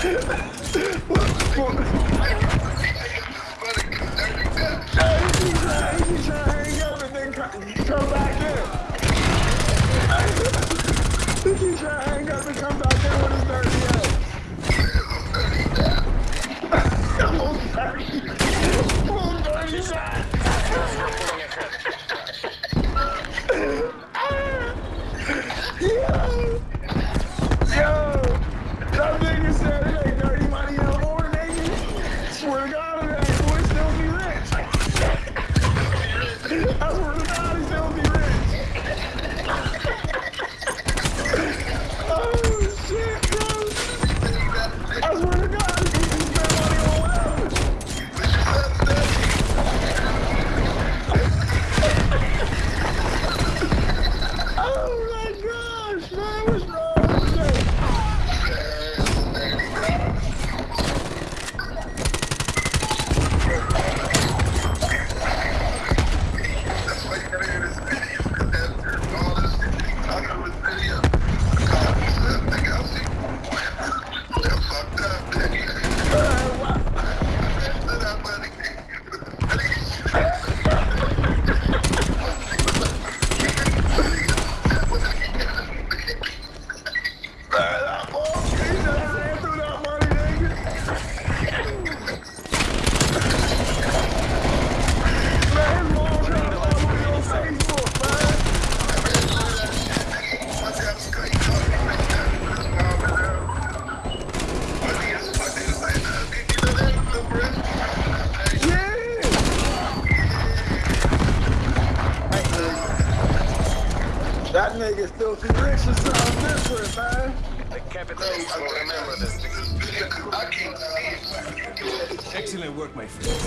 我 我 swear to God. Y'all niggas filthy rich or something different, man. The capital remember this. I can't see it. Excellent work, my friend.